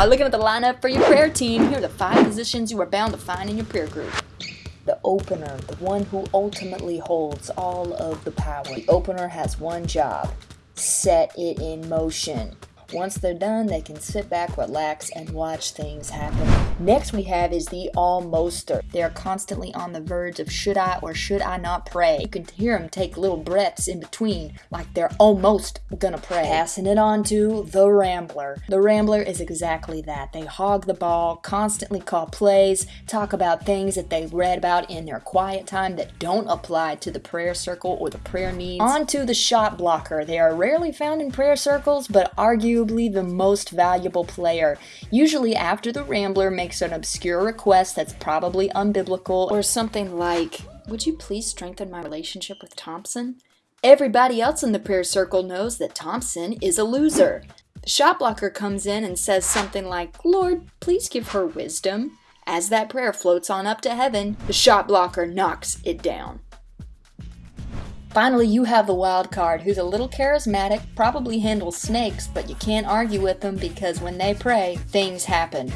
Now, looking at the lineup for your prayer team, here are the five positions you are bound to find in your prayer group. The opener, the one who ultimately holds all of the power. The opener has one job set it in motion. Once they're done, they can sit back, relax, and watch things happen. Next we have is the almoster. They are constantly on the verge of should I or should I not pray. You can hear them take little breaths in between, like they're almost gonna pray. Passing it on to the rambler. The rambler is exactly that. They hog the ball, constantly call plays, talk about things that they read about in their quiet time that don't apply to the prayer circle or the prayer needs. On to the shot blocker. They are rarely found in prayer circles, but argue arguably the most valuable player. Usually after the Rambler makes an obscure request that's probably unbiblical or something like, would you please strengthen my relationship with Thompson? Everybody else in the prayer circle knows that Thompson is a loser. The shot blocker comes in and says something like, Lord, please give her wisdom. As that prayer floats on up to heaven, the shot blocker knocks it down. Finally, you have the wild card, who's a little charismatic, probably handles snakes, but you can't argue with them because when they pray, things happen.